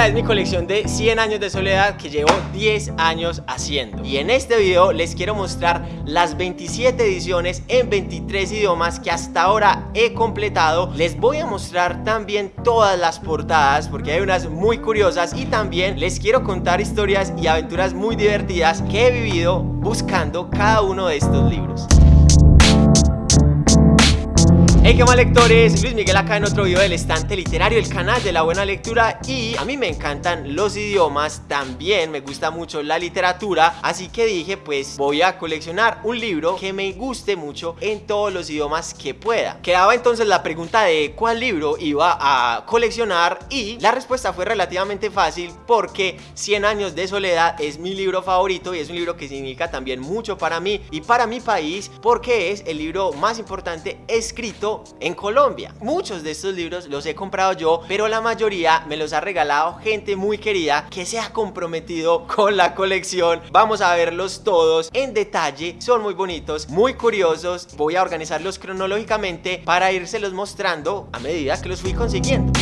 Esta es mi colección de 100 años de soledad que llevo 10 años haciendo. Y en este video les quiero mostrar las 27 ediciones en 23 idiomas que hasta ahora he completado. Les voy a mostrar también todas las portadas porque hay unas muy curiosas y también les quiero contar historias y aventuras muy divertidas que he vivido buscando cada uno de estos libros. Hey qué mal lectores, Luis Miguel acá en otro video del estante literario, el canal de la buena lectura. Y a mí me encantan los idiomas, también me gusta mucho la literatura, así que dije pues voy a coleccionar un libro que me guste mucho en todos los idiomas que pueda. Quedaba entonces la pregunta de cuál libro iba a coleccionar y la respuesta fue relativamente fácil porque 100 años de soledad es mi libro favorito y es un libro que significa también mucho para mí y para mi país porque es el libro más importante escrito en Colombia. Muchos de estos libros los he comprado yo, pero la mayoría me los ha regalado gente muy querida que se ha comprometido con la colección. Vamos a verlos todos en detalle, son muy bonitos, muy curiosos. Voy a organizarlos cronológicamente para irselos mostrando a medida que los fui consiguiendo.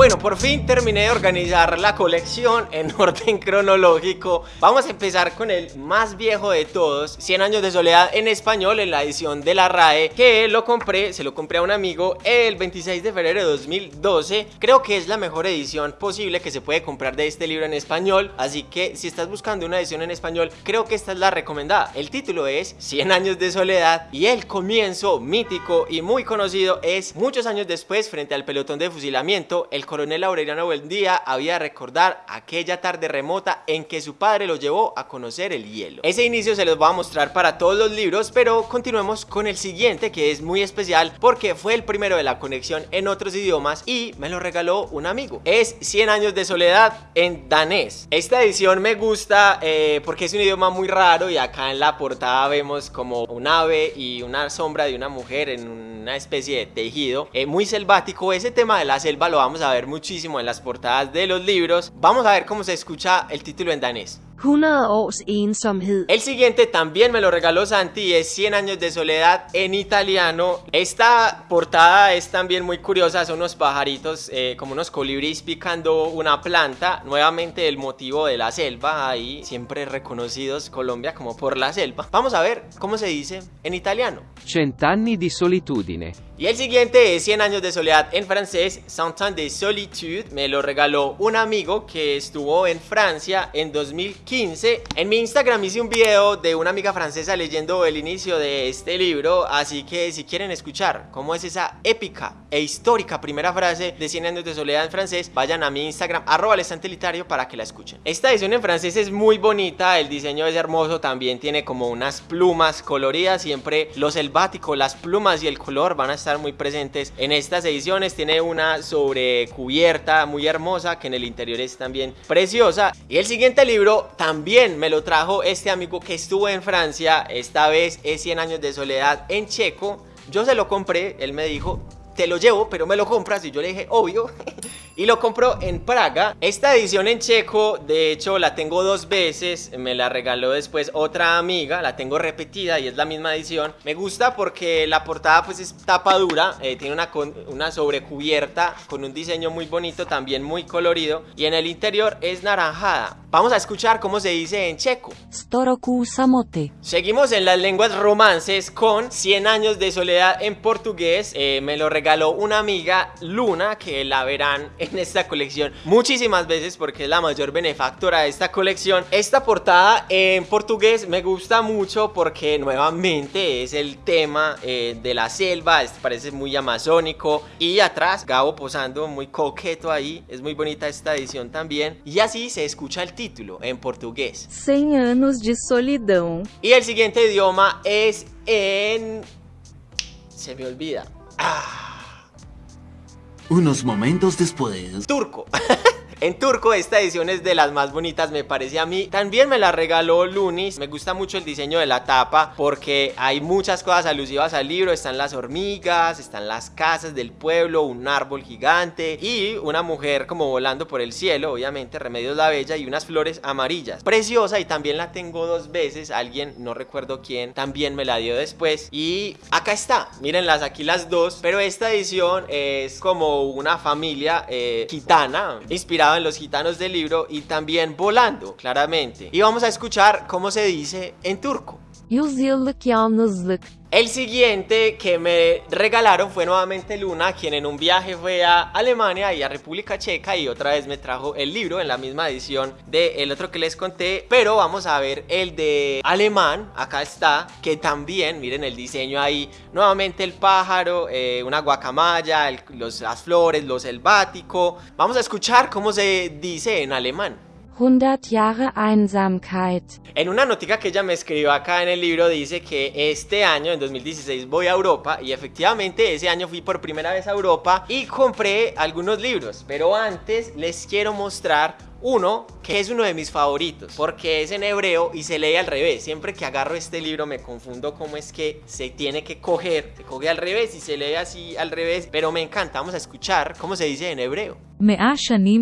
Bueno, por fin terminé de organizar la colección en orden cronológico. Vamos a empezar con el más viejo de todos, 100 años de soledad en español en la edición de la RAE, que lo compré, se lo compré a un amigo el 26 de febrero de 2012. Creo que es la mejor edición posible que se puede comprar de este libro en español, así que si estás buscando una edición en español, creo que esta es la recomendada. El título es 100 años de soledad y el comienzo mítico y muy conocido es muchos años después frente al pelotón de fusilamiento, el coronel Aureliano Buendía había de recordar aquella tarde remota en que su padre lo llevó a conocer el hielo. Ese inicio se los voy a mostrar para todos los libros, pero continuemos con el siguiente que es muy especial porque fue el primero de la conexión en otros idiomas y me lo regaló un amigo. Es 100 años de soledad en danés. Esta edición me gusta eh, porque es un idioma muy raro y acá en la portada vemos como un ave y una sombra de una mujer en una especie de tejido eh, muy selvático. Ese tema de la selva lo vamos a ver muchísimo en las portadas de los libros. Vamos a ver cómo se escucha el título en danés. El siguiente también me lo regaló Santi es 100 años de soledad en italiano. Esta portada es también muy curiosa, son unos pajaritos eh, como unos colibríes picando una planta. Nuevamente el motivo de la selva, ahí siempre reconocidos Colombia como por la selva. Vamos a ver cómo se dice en italiano. Cent'anni di solitudine. Y el siguiente es 100 años de soledad en francés, Cent de solitude. Me lo regaló un amigo que estuvo en Francia en 2015 15. En mi Instagram hice un video de una amiga francesa leyendo el inicio de este libro, así que si quieren escuchar cómo es esa épica e histórica primera frase de 100 años de soledad en francés, vayan a mi Instagram, arroba literario para que la escuchen. Esta edición en francés es muy bonita, el diseño es hermoso, también tiene como unas plumas coloridas, siempre lo selvático, las plumas y el color van a estar muy presentes en estas ediciones. Tiene una sobrecubierta muy hermosa que en el interior es también preciosa. Y el siguiente libro también me lo trajo este amigo que estuvo en Francia, esta vez es 100 años de soledad en checo. Yo se lo compré, él me dijo, te lo llevo, pero me lo compras. Y yo le dije, obvio. y lo compró en Praga. Esta edición en checo, de hecho, la tengo dos veces. Me la regaló después otra amiga. La tengo repetida y es la misma edición. Me gusta porque la portada pues es tapa dura. Eh, tiene una, una sobrecubierta con un diseño muy bonito, también muy colorido. Y en el interior es naranjada. Vamos a escuchar cómo se dice en checo. Storoku samote. Seguimos en las lenguas romances con 100 años de soledad en portugués. Eh, me lo regaló una amiga, Luna, que la verán en esta colección muchísimas veces porque es la mayor benefactora de esta colección. Esta portada en portugués me gusta mucho porque nuevamente es el tema eh, de la selva. Este parece muy amazónico. Y atrás, Gabo posando muy coqueto ahí. Es muy bonita esta edición también. Y así se escucha el título en portugués. 100 anos de solidão. Y el siguiente idioma es en... Se me olvida. Ah. Unos momentos después... Turco. En turco esta edición es de las más bonitas me parece a mí. También me la regaló Lunis. Me gusta mucho el diseño de la tapa porque hay muchas cosas alusivas al libro. Están las hormigas, están las casas del pueblo, un árbol gigante y una mujer como volando por el cielo, obviamente, Remedios la Bella y unas flores amarillas. Preciosa y también la tengo dos veces. Alguien, no recuerdo quién, también me la dio después. Y acá está, mírenlas aquí las dos. Pero esta edición es como una familia eh, gitana, inspirada los gitanos del libro y también volando, claramente. Y vamos a escuchar cómo se dice en turco. El siguiente que me regalaron fue nuevamente Luna, quien en un viaje fue a Alemania y a República Checa y otra vez me trajo el libro en la misma edición del otro que les conté, pero vamos a ver el de alemán, acá está, que también, miren el diseño ahí, nuevamente el pájaro, eh, una guacamaya, el- los, las flores, lo selvático, vamos a escuchar cómo se dice en alemán. 100 Jahre Einsamkeit. En una notica que ella me escribió acá en el libro dice que este año, en 2016, voy a Europa y efectivamente ese año fui por primera vez a Europa y compré algunos libros, pero antes les quiero mostrar uno que es uno de mis favoritos porque es en hebreo y se lee al revés. Siempre que agarro este libro me confundo cómo es que se tiene que coger. Se coge al revés y se lee así al revés, pero me encanta. Vamos a escuchar cómo se dice en hebreo.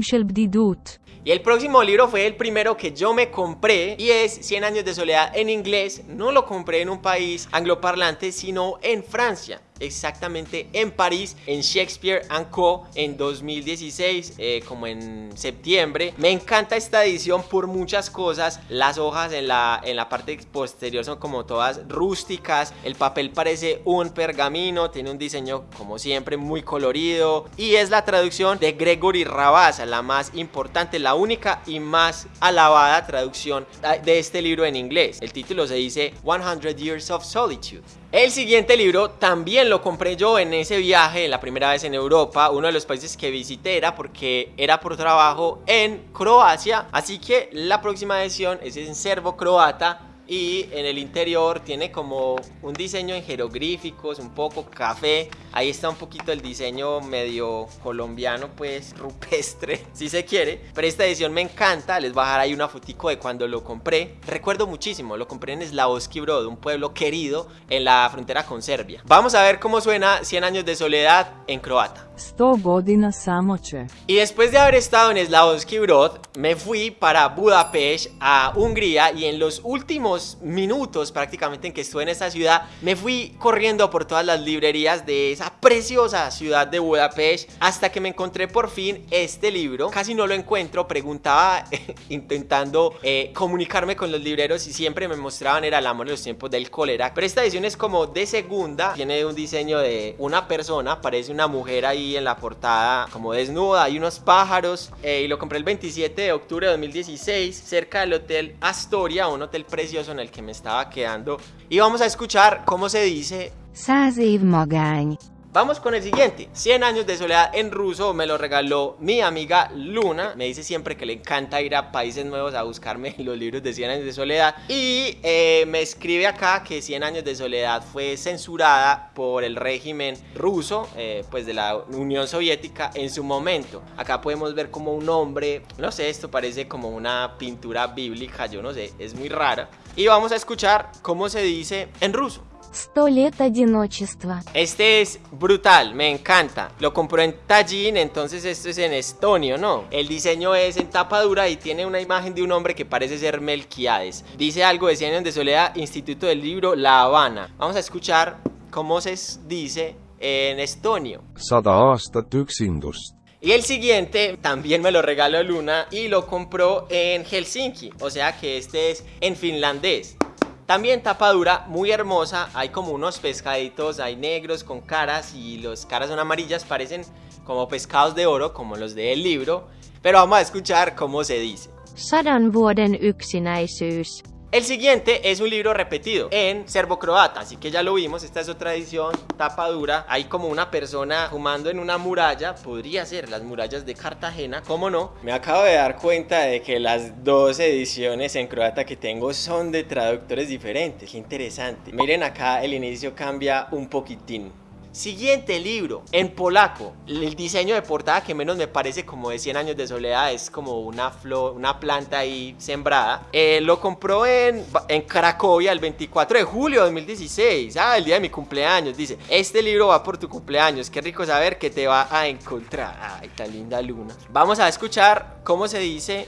Shel bdidut. Y el próximo libro fue el primero que yo me compré y es 100 años de soledad en inglés. No lo compré en un país angloparlante, sino en Francia. Exactamente en París, en Shakespeare Co. en 2016, eh, como en septiembre. Me encanta esta edición por muchas cosas. Las hojas en la, en la parte posterior son como todas rústicas. El papel parece un pergamino, tiene un diseño como siempre muy colorido. Y es la traducción de Gregory Rabasa, la más importante, la única y más alabada traducción de este libro en inglés. El título se dice 100 Years of Solitude. El siguiente libro también lo compré yo en ese viaje, la primera vez en Europa. Uno de los países que visité era porque era por trabajo en Croacia. Así que la próxima edición es en serbo-croata. Y en el interior tiene como un diseño en jeroglíficos, un poco café. Ahí está un poquito el diseño medio colombiano, pues rupestre, si se quiere. Pero esta edición me encanta. Les voy a dejar ahí una fotico de cuando lo compré. Recuerdo muchísimo, lo compré en Slavovski Brod, un pueblo querido en la frontera con Serbia. Vamos a ver cómo suena 100 años de soledad en croata. 100 godina samoće. Y después de haber estado en Slavovski Brod, me fui para Budapest, a Hungría, y en los últimos minutos prácticamente en que estuve en esta ciudad, me fui corriendo por todas las librerías de esa preciosa ciudad de Budapest, hasta que me encontré por fin este libro. Casi no lo encuentro, preguntaba intentando eh, comunicarme con los libreros y siempre me mostraban era el amor en los tiempos del cólera. Pero esta edición es como de segunda, tiene un diseño de una persona, parece una mujer ahí en la portada como desnuda, hay unos pájaros eh, y lo compré el 27 de octubre de 2016 cerca del hotel Astoria, un hotel precioso en el que me estaba quedando y vamos a escuchar cómo se dice. Vamos con el siguiente. 100 años de soledad en ruso me lo regaló mi amiga Luna. Me dice siempre que le encanta ir a países nuevos a buscarme los libros de 100 años de soledad. Y eh, me escribe acá que 100 años de soledad fue censurada por el régimen ruso, eh, pues de la Unión Soviética en su momento. Acá podemos ver como un hombre, no sé, esto parece como una pintura bíblica, yo no sé, es muy rara. Y vamos a escuchar cómo se dice en ruso. Сто лет одиночества. Este es brutal, me encanta. Lo compró en Tallinn, entonces esto es en estonio, ¿no? El diseño es en tapa dura y tiene una imagen de un hombre que parece ser Melquiades. Dice algo de 100 años de soledad, Instituto del Libro, La Habana. Vamos a escuchar cómo se dice en estonio. sada aastat üksindust. Y el siguiente también me lo regaló Luna y lo compró en Helsinki, o sea que este es en finlandés. También tapa dura, muy hermosa, hay como unos pescaditos, hay negros con caras y las caras son amarillas, parecen como pescados de oro, como los del libro, pero vamos a escuchar cómo se dice. Sadan vuoden yksinäisyys. El siguiente es un libro repetido en serbo-croata, así que ya lo vimos, esta es otra edición, tapa dura, hay como una persona fumando en una muralla, podría ser las murallas de Cartagena, ¿cómo no? Me acabo de dar cuenta de que las dos ediciones en croata que tengo son de traductores diferentes, qué interesante. Miren acá, el inicio cambia un poquitín. Siguiente libro, en polaco. El diseño de portada que menos me parece como de 100 años de soledad es como una flor, una planta ahí sembrada. Eh, lo compró en, en Cracovia el 24 de julio de 2016. Ah, el día de mi cumpleaños. Dice, este libro va por tu cumpleaños. Qué rico saber que te va a encontrar. Ay, tan linda luna. Vamos a escuchar cómo se dice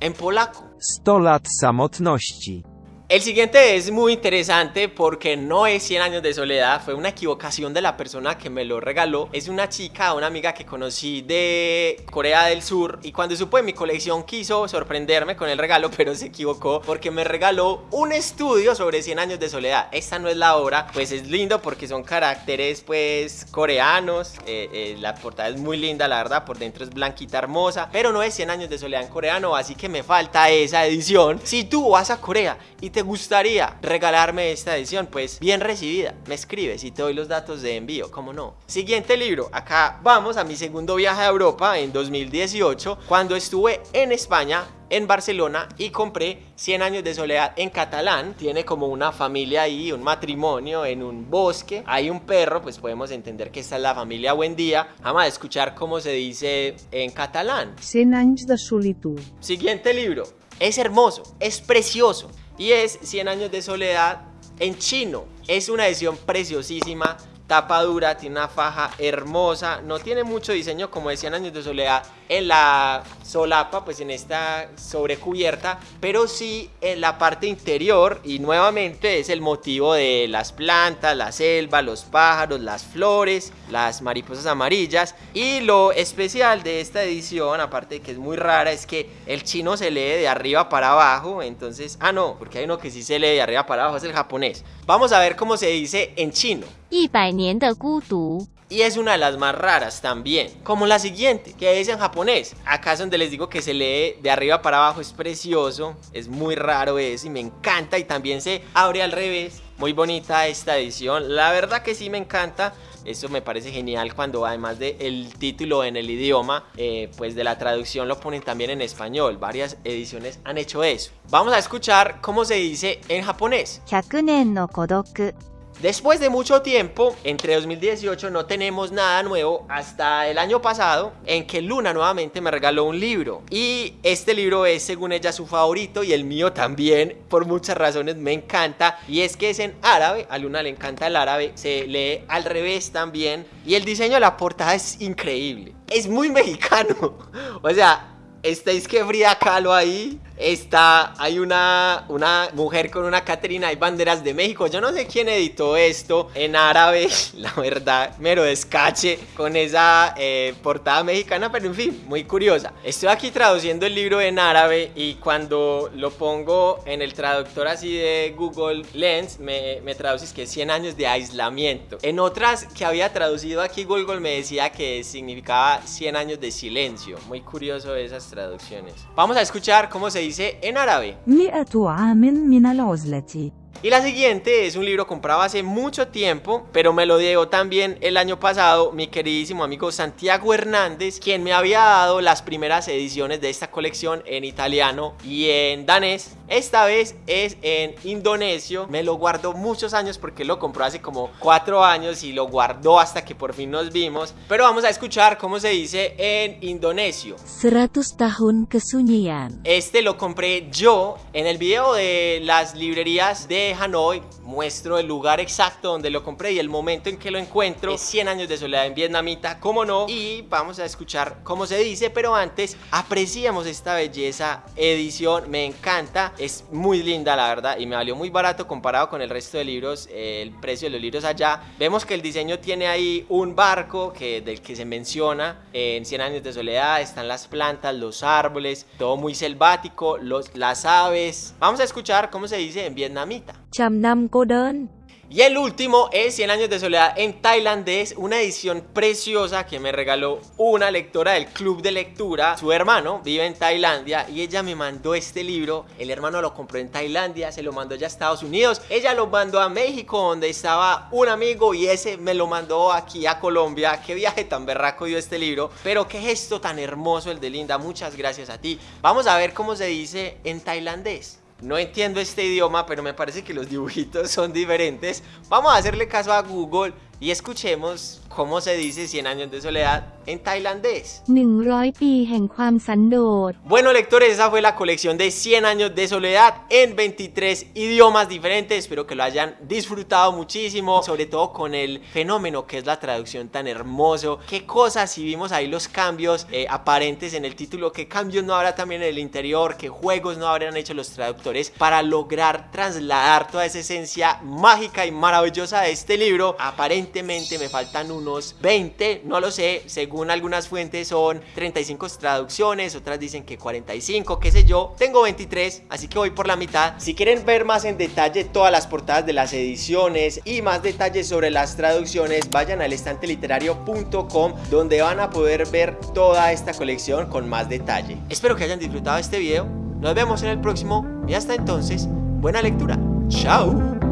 en polaco. 100 lat samotności. El siguiente es muy interesante porque no es 100 años de soledad, fue una equivocación de la persona que me lo regaló. Es una chica, una amiga que conocí de Corea del Sur y cuando supo de mi colección quiso sorprenderme con el regalo, pero se equivocó porque me regaló un estudio sobre 100 años de soledad. Esta no es la obra, pues es lindo porque son caracteres pues coreanos, eh, eh, la portada es muy linda la verdad, por dentro es blanquita hermosa, pero no es 100 años de soledad en coreano, así que me falta esa edición. Si tú vas a Corea y te gustaría regalarme esta edición, pues bien recibida, me escribes y te doy los datos de envío, como no. Siguiente libro, acá vamos a mi segundo viaje a Europa en 2018, cuando estuve en España en Barcelona y compré 100 años de soledad en catalán. Tiene como una familia ahí, un matrimonio en un bosque. Hay un perro, pues podemos entender que esta es la familia Buen Día. Vamos a escuchar cómo se dice en catalán. 100 anys de solitud. Siguiente libro. Es hermoso, es precioso. Y es 100 años de soledad en chino. Es una edición preciosísima. Tapa dura, tiene una faja hermosa. No tiene mucho diseño como de 100 años de soledad en la solapa, pues en esta sobrecubierta. Pero sí en la parte interior. Y nuevamente es el motivo de las plantas, la selva, los pájaros, las flores, las mariposas amarillas. Y lo especial de esta edición, aparte de que es muy rara, es que el chino se lee de arriba para abajo. Entonces, ah no, porque hay uno que sí se lee de arriba para abajo, es el japonés. Vamos a ver cómo se dice en chino. 一百年的孤独。 Y es una de las más raras también. Como la siguiente, que es en japonés. Acá es donde les digo que se lee de arriba para abajo. Es precioso. Es muy raro eso y me encanta. Y también se abre al revés. Muy bonita esta edición. La verdad que sí me encanta. Eso me parece genial cuando además del título en el idioma, eh, pues de la traducción lo ponen también en español. Varias ediciones han hecho eso. Vamos a escuchar cómo se dice en japonés. 100年の孤独。 Después de mucho tiempo, entre 2018 no tenemos nada nuevo hasta el año pasado en que Luna nuevamente me regaló un libro. Y este libro es según ella su favorito y el mío también por muchas razones me encanta. Y es que es en árabe, a Luna le encanta el árabe, se lee al revés también. Y el diseño de la portada es increíble, es muy mexicano, o sea, estáis que Frida Kahlo ahí. Está, hay una, una mujer con una Catrina, hay banderas de México. Yo no sé quién editó esto en árabe, la verdad, mero descache con esa eh, portada mexicana, pero en fin, muy curiosa. Estoy aquí traduciendo el libro en árabe y cuando lo pongo en el traductor así de Google Lens, me, me traduces que es 100 años de aislamiento. En otras que había traducido aquí Google me decía que significaba 100 años de silencio. Muy curioso esas traducciones. Vamos a escuchar cómo se dice en árabe. 100 عام من العزلة. Y la siguiente es un libro comprado hace mucho tiempo, pero me lo dio también el año pasado mi queridísimo amigo Santiago Hernández, quien me había dado las primeras ediciones de esta colección en italiano y en danés. Esta vez es en indonesio, me lo guardó muchos años porque lo compró hace como cuatro años y lo guardó hasta que por fin nos vimos. Pero vamos a escuchar cómo se dice en indonesio. 100 tahun kesunyian. Este lo compré yo en el video de las librerías de Hanoi. Muestro el lugar exacto donde lo compré y el momento en que lo encuentro. Es 100 años de soledad en vietnamita, como no. Y vamos a escuchar cómo se dice, pero antes apreciamos esta belleza edición. Me encanta, es muy linda la verdad y me valió muy barato comparado con el resto de libros. eh, el precio de los libros allá. Vemos que el diseño tiene ahí un barco que, del que se menciona en 100 años de soledad. Están las plantas, los árboles, todo muy selvático, los, las aves. Vamos a escuchar cómo se dice en vietnamita. Trăm năm cô đơn. Y el último es 100 años de soledad en tailandés, una edición preciosa que me regaló una lectora del club de lectura. Su hermano vive en Tailandia y ella me mandó este libro. El hermano lo compró en Tailandia, se lo mandó ya a Estados Unidos. Ella lo mandó a México donde estaba un amigo y ese me lo mandó aquí a Colombia. Qué viaje tan berraco dio este libro, pero qué gesto tan hermoso el de Linda. Muchas gracias a ti. Vamos a ver cómo se dice en tailandés. No entiendo este idioma, pero me parece que los dibujitos son diferentes. Vamos a hacerle caso a Google y escuchemos ¿Cómo se dice 100 años de soledad en tailandés? 100 Bueno lectores, esa fue la colección de 100 años de soledad en 23 idiomas diferentes. Espero que lo hayan disfrutado muchísimo, sobre todo con el fenómeno que es la traducción tan hermoso. Qué cosas, si vimos ahí los cambios eh, aparentes en el título, qué cambios no habrá también en el interior, qué juegos no habrán hecho los traductores para lograr trasladar toda esa esencia mágica y maravillosa de este libro. Aparentemente me faltan unos 20, no lo sé, según algunas fuentes son 35 traducciones, otras dicen que 45, qué sé yo. Tengo 23, así que voy por la mitad. Si quieren ver más en detalle todas las portadas de las ediciones y más detalles sobre las traducciones, vayan al estanteliterario.com donde van a poder ver toda esta colección con más detalle. Espero que hayan disfrutado este video. Nos vemos en el próximo y hasta entonces, buena lectura. Chao.